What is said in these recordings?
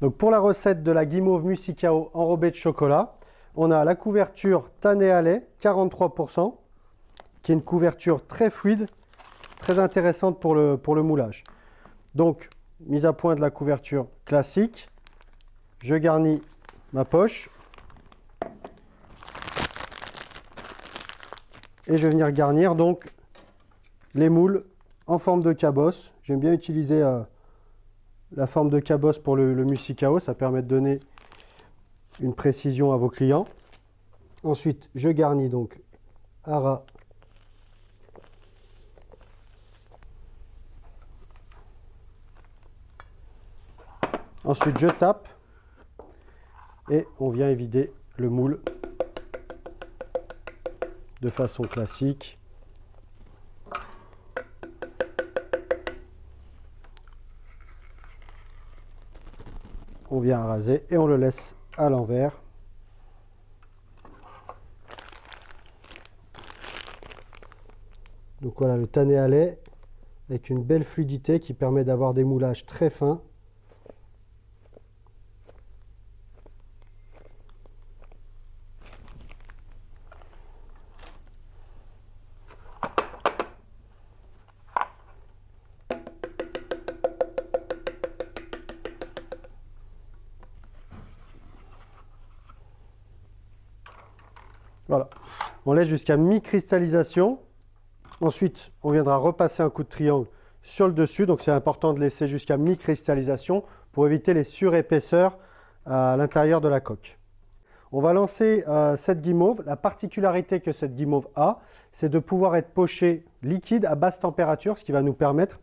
Donc pour la recette de la guimauve musicao enrobée de chocolat, on a la couverture lait, 43%, qui est une couverture très fluide, très intéressante pour le, pour le moulage. Donc, mise à point de la couverture classique, je garnis ma poche. Et je vais venir garnir donc les moules en forme de cabosse. J'aime bien utiliser euh, la forme de cabosse pour le, le musicao, ça permet de donner une précision à vos clients. Ensuite, je garnis donc à ras Ensuite, je tape et on vient évider le moule de façon classique. On vient raser et on le laisse à l'envers. Donc voilà le tanné à lait avec une belle fluidité qui permet d'avoir des moulages très fins. Voilà. On laisse jusqu'à mi-cristallisation. Ensuite, on viendra repasser un coup de triangle sur le dessus. Donc, c'est important de laisser jusqu'à mi-cristallisation pour éviter les surépaisseurs à l'intérieur de la coque. On va lancer euh, cette guimauve. La particularité que cette guimauve a, c'est de pouvoir être pochée liquide à basse température, ce qui va nous permettre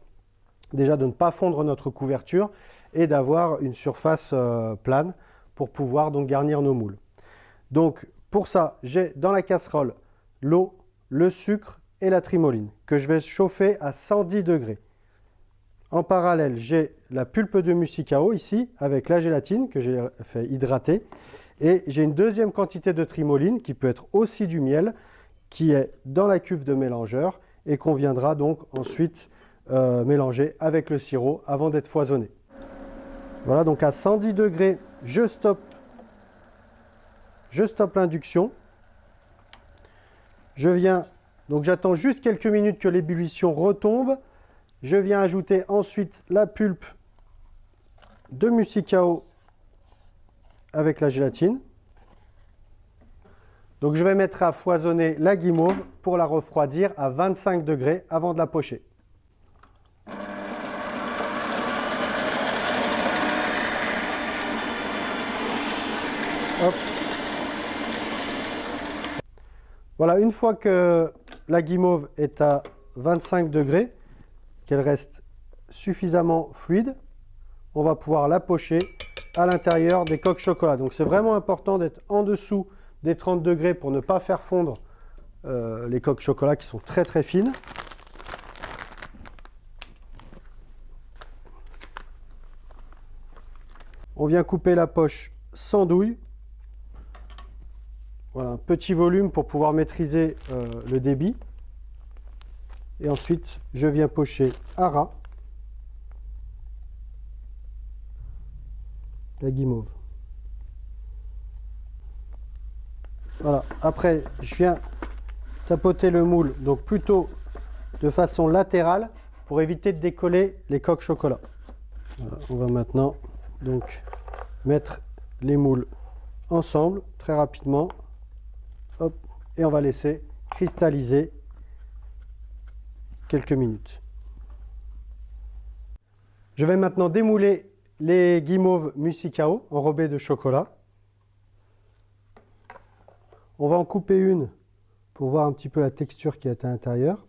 déjà de ne pas fondre notre couverture et d'avoir une surface euh, plane pour pouvoir donc garnir nos moules. Donc, pour ça, j'ai dans la casserole l'eau, le sucre et la trimoline que je vais chauffer à 110 degrés. En parallèle, j'ai la pulpe de musicao ici avec la gélatine que j'ai fait hydrater. Et j'ai une deuxième quantité de trimoline qui peut être aussi du miel qui est dans la cuve de mélangeur et qu'on viendra donc ensuite euh, mélanger avec le sirop avant d'être foisonné. Voilà, donc à 110 degrés, je stoppe je stoppe l'induction. Je viens, donc j'attends juste quelques minutes que l'ébullition retombe. Je viens ajouter ensuite la pulpe de musicao avec la gélatine. Donc je vais mettre à foisonner la guimauve pour la refroidir à 25 degrés avant de la pocher. Voilà, une fois que la guimauve est à 25 degrés, qu'elle reste suffisamment fluide, on va pouvoir la pocher à l'intérieur des coques chocolat. Donc c'est vraiment important d'être en dessous des 30 degrés pour ne pas faire fondre euh, les coques chocolat qui sont très très fines. On vient couper la poche sans douille voilà, un petit volume pour pouvoir maîtriser euh, le débit. Et ensuite, je viens pocher à ras la guimauve. Voilà, après, je viens tapoter le moule, donc plutôt de façon latérale pour éviter de décoller les coques chocolat. on va maintenant donc mettre les moules ensemble très rapidement et on va laisser cristalliser quelques minutes. Je vais maintenant démouler les guimauves musicao enrobées de chocolat. On va en couper une pour voir un petit peu la texture qui est à l'intérieur.